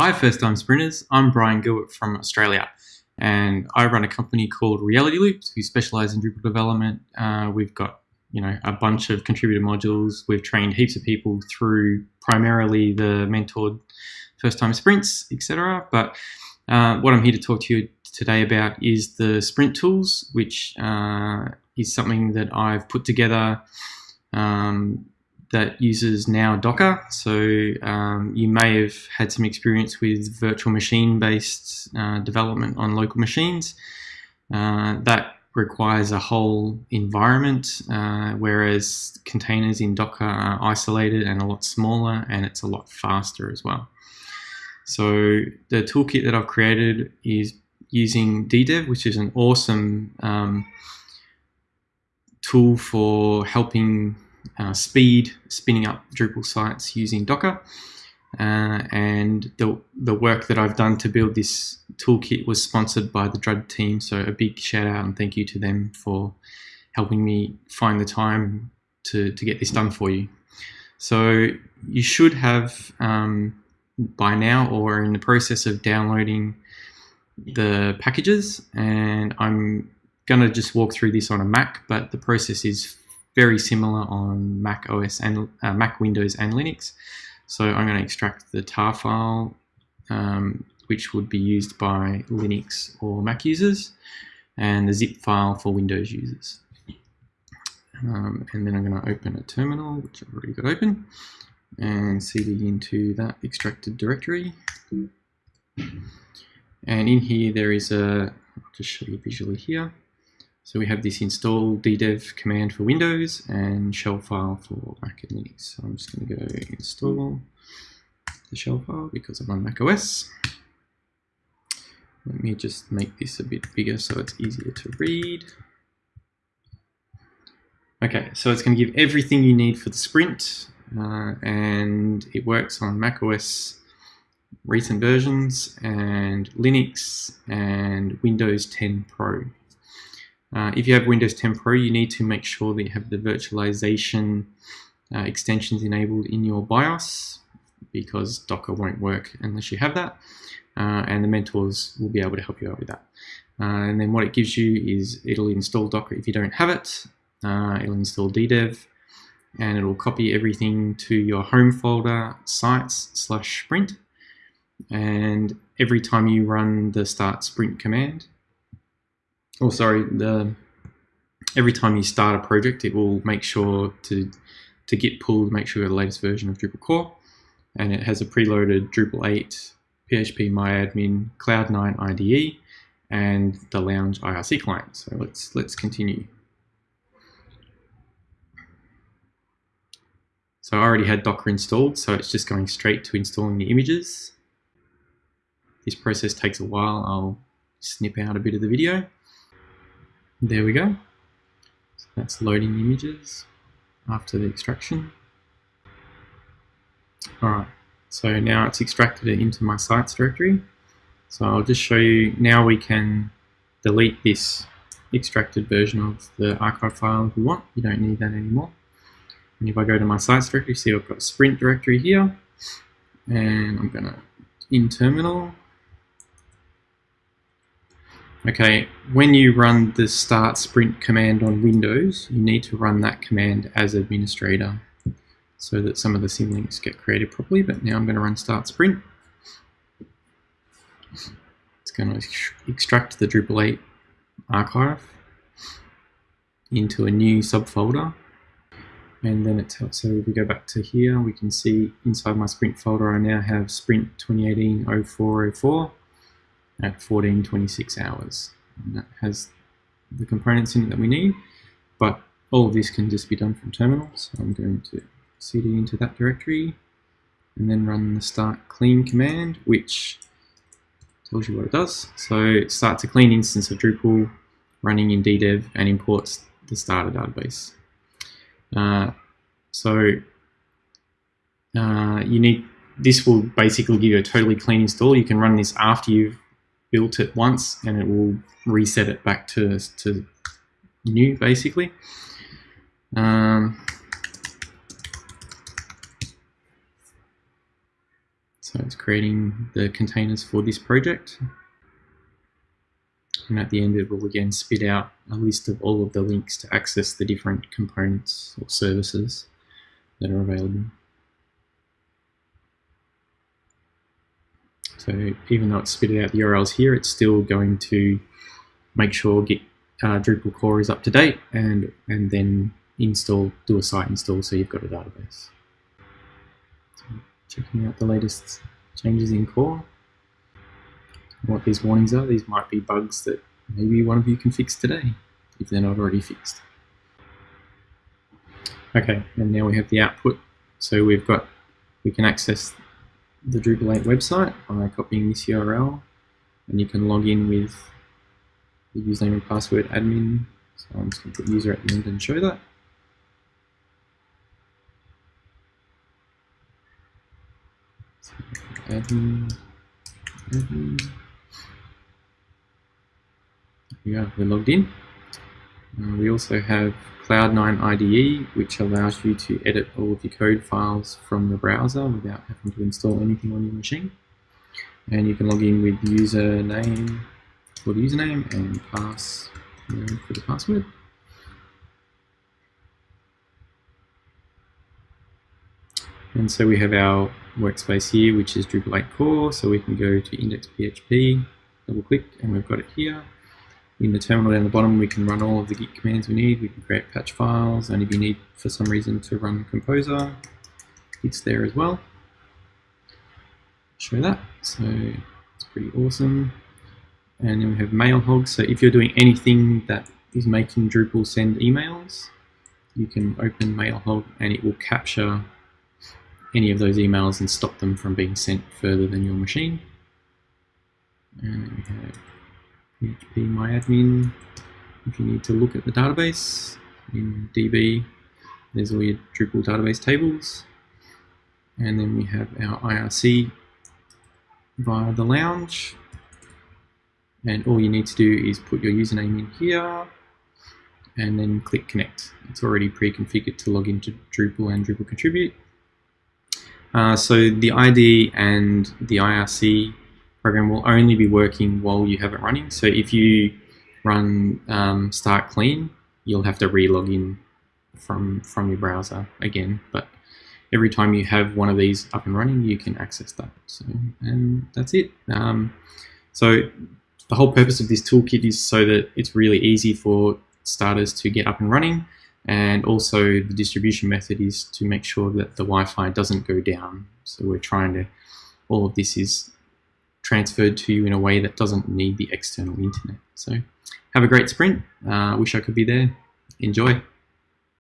Hi, first time sprinters. I'm Brian Gilbert from Australia, and I run a company called Reality Loops. We specialize in Drupal development. Uh, we've got you know a bunch of contributor modules. We've trained heaps of people through primarily the mentored first time sprints, etc. But uh, what I'm here to talk to you today about is the sprint tools, which uh, is something that I've put together um, that uses now Docker. So um, you may have had some experience with virtual machine based uh, development on local machines. Uh, that requires a whole environment, uh, whereas containers in Docker are isolated and a lot smaller and it's a lot faster as well. So the toolkit that I've created is using DDEV, which is an awesome um, tool for helping uh, speed spinning up Drupal sites using Docker. Uh, and the, the work that I've done to build this toolkit was sponsored by the Drud team. So a big shout out and thank you to them for helping me find the time to, to get this done for you. So you should have um, by now or in the process of downloading the packages and I'm going to just walk through this on a Mac, but the process is very similar on Mac OS and uh, Mac Windows and Linux. So I'm going to extract the tar file, um, which would be used by Linux or Mac users, and the zip file for Windows users. Um, and then I'm going to open a terminal, which I've already got open, and cd into that extracted directory. And in here there is a, I'll just show you visually here, so we have this install ddev command for Windows and shell file for Mac and Linux. So I'm just going to go install the shell file because I'm on Mac OS. Let me just make this a bit bigger so it's easier to read. Okay, so it's going to give everything you need for the sprint uh, and it works on Mac OS recent versions and Linux and Windows 10 Pro. Uh, if you have Windows 10 Pro, you need to make sure that you have the virtualization uh, extensions enabled in your BIOS because Docker won't work unless you have that. Uh, and the mentors will be able to help you out with that. Uh, and then what it gives you is it'll install Docker if you don't have it. Uh, it'll install DDEV and it'll copy everything to your home folder sites slash sprint. And every time you run the start sprint command, oh sorry, the every time you start a project, it will make sure to to get pulled, make sure you have the latest version of Drupal core, and it has a preloaded Drupal 8, PHP MyAdmin, Cloud9 IDE, and the Lounge IRC client. So let's let's continue. So I already had Docker installed, so it's just going straight to installing the images. This process takes a while. I'll snip out a bit of the video. There we go. So that's loading images after the extraction. Alright, so now it's extracted it into my sites directory. So I'll just show you, now we can delete this extracted version of the archive file if we want. You don't need that anymore. And if I go to my sites directory, see I've got a sprint directory here. And I'm to, in terminal, Okay, when you run the start sprint command on Windows, you need to run that command as administrator so that some of the symlinks get created properly. But now I'm going to run start sprint. It's going to extract the Drupal 8 archive into a new subfolder. And then it's so if we go back to here, we can see inside my sprint folder, I now have sprint 2018 0404 at 1426 hours. And that has the components in it that we need, but all of this can just be done from terminal. So I'm going to cd into that directory and then run the start clean command, which tells you what it does. So it starts a clean instance of Drupal running in DDEV and imports the starter database. Uh, so uh, you need this will basically give you a totally clean install. You can run this after you've built it once and it will reset it back to, to new basically. Um, So it's creating the containers for this project. And at the end, it will again spit out a list of all of the links to access the different components or services that are available. So even though it's spitted out the URLs here, it's still going to make sure Git uh, Drupal core is up to date and, and then install, do a site install so you've got a database. So checking out the latest changes in core. What these warnings are, these might be bugs that maybe one of you can fix today if they're not already fixed. Okay, and now we have the output. So we've got, we can access the Drupal 8 website by copying this URL and you can log in with the username and password admin. So I'm just going to put user at the end and show that. Admin, admin. Yeah, we're logged in. Uh, we also have Cloud9 IDE, which allows you to edit all of your code files from the browser without having to install anything on your machine. And you can log in with username for the username and pass for the password. And so we have our workspace here, which is Drupal 8 core. So we can go to index.php, double click, and we've got it here. In the terminal down the bottom, we can run all of the Git commands we need. We can create patch files, and if you need, for some reason, to run Composer, it's there as well. Show that. So it's pretty awesome. And then we have Mailhog. So if you're doing anything that is making Drupal send emails, you can open Mailhog and it will capture any of those emails and stop them from being sent further than your machine. And we have PHP MyAdmin. If you need to look at the database in DB, there's all your Drupal database tables. And then we have our IRC via the lounge and all you need to do is put your username in here and then click connect. It's already pre-configured to log into Drupal and Drupal contribute. Uh, so the ID and the IRC program will only be working while you have it running. So if you run um, start clean, you'll have to re-log in from, from your browser again. But every time you have one of these up and running, you can access that. So, and that's it. Um, so the whole purpose of this toolkit is so that it's really easy for starters to get up and running. And also the distribution method is to make sure that the Wi-Fi doesn't go down. So we're trying to, all of this is transferred to you in a way that doesn't need the external internet. So have a great sprint. Uh, wish I could be there. Enjoy.